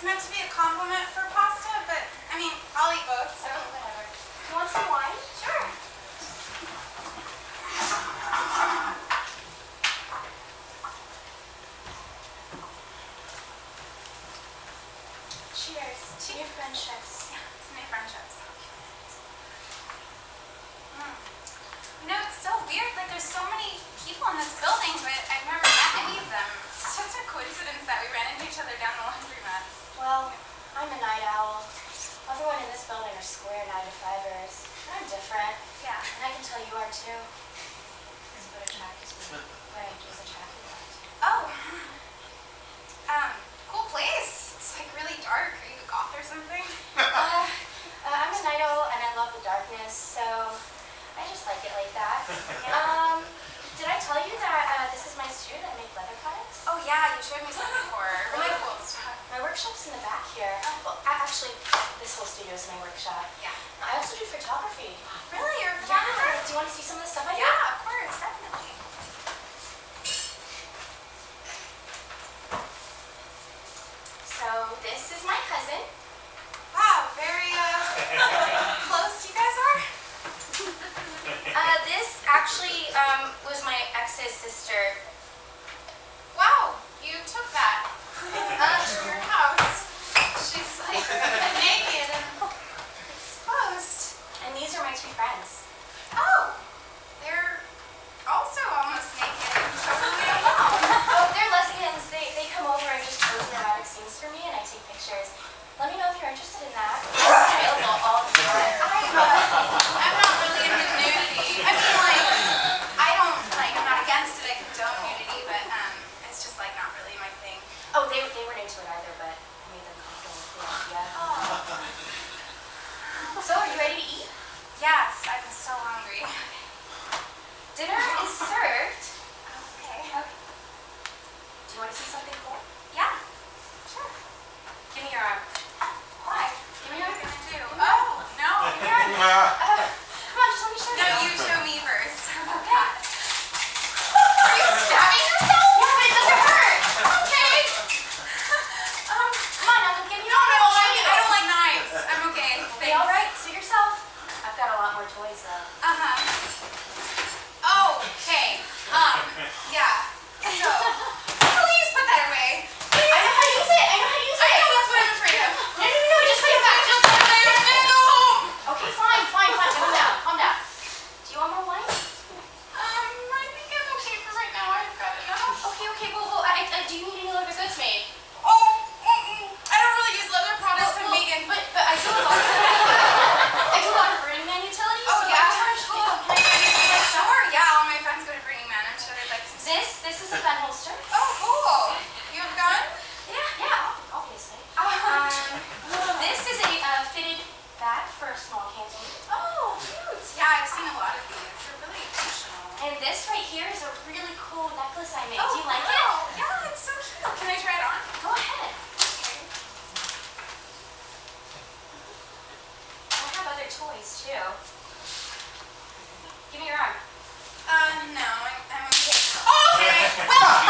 it's meant to be a complement for pasta, but I mean, I'll eat both, so whatever. You want some wine? Sure. Cheers to your friendships. Yeah, to my friendships. Mm. You know, it's so weird. Like, there's so many people in this building, but I've never met any of them. It's just a coincidence that we ran into each other down the laundromat. Well, I'm a night owl. Everyone in this building are square nine to fivers. I'm different. Yeah. And I can tell you are too. It's what attracts me. What I was attracted by. Oh. Um, cool place. It's like really dark. Are you a goth or something? Uh, uh, I'm a night owl and I love the darkness, so I just like it like that. Um, did I tell you that uh, this is my studio that I make leather products? Oh yeah, you showed me some before. Really cool stuff. My workshop's in the back here. Well, a- actually, this whole studio is my workshop. Yeah. I also do photography. Really? You're a photographer? Yeah. Do you want to see some of the stuff I do? Yeah, of course, definitely. So this is my cousin. Wow, very uh close you guys are. Uh, this actually um, was my ex's sister. Wow, you took that uh, to your house. She's like naked and exposed. And these are my two friends. Oh, they're also almost naked and totally alone. Oh, they're lesbians. They, they come over and just pose in erotic scenes for me and I take pictures. Let me know if you're interested in that. It's available all the time. I'm, uh, I'm not really into nudity. I mean, like, I don't, like, I'm not against it. I condone nudity, but, um, it's just, like, not really my thing. Oh, they, they weren't into it either, but I made them comfortable with the idea. Oh. So, are you ready to eat? Yes, I'm so hungry. Dinner is served. Okay. okay. Do you want to see something cool? Yeah, sure. Give me your arm. Why? Give me What your are you arm. gonna do? Oh, no. You're on. Uh, come on, just let me show No, you. you show me first. Okay. Are you stabbing yourself? Yeah, but it doesn't hurt. Okay. Um, Come on, now, give me no, no, I, I don't like knives. I'm okay. Okay, all right. Suit yourself. I've got a lot more toys though. Uh-huh. Oh, okay. Um, yeah. So, please put that away. I know how to use it. I know how to use I it. know that's what I'm afraid of. No, no, no, just put it back. Just put it there. I'm gonna go home. Okay, fine, fine, fine. Calm down, calm down. Do you want more wine? Um, I think I'm okay for right now. I've got enough. Okay, okay. Well, well I, I, do you need any leather goods made? Oh, mm-mm. I don't really use leather products. I'm Well, vegan. But, but I do a lot of I do a lot of Burning Man utilities. Oh, so yeah? I'm charged. Cool. Yeah. Can I get you this? Sure, yeah. All my friends go to Burning Man. I'm sure they'd like some. This, this is a gun holster. Oh, cool. You have a gun? Yeah, yeah, obviously. Um, Um, this is a uh, fitted bag for a small canteen. oh, cute. Yeah, I've seen a lot of these. They're really functional. And this right here is a really cool necklace I made. Oh, do you like wow. Yeah, it's so cute. Can I try it on? Go ahead. Okay. I have other toys too. Give me your arm. 我要死。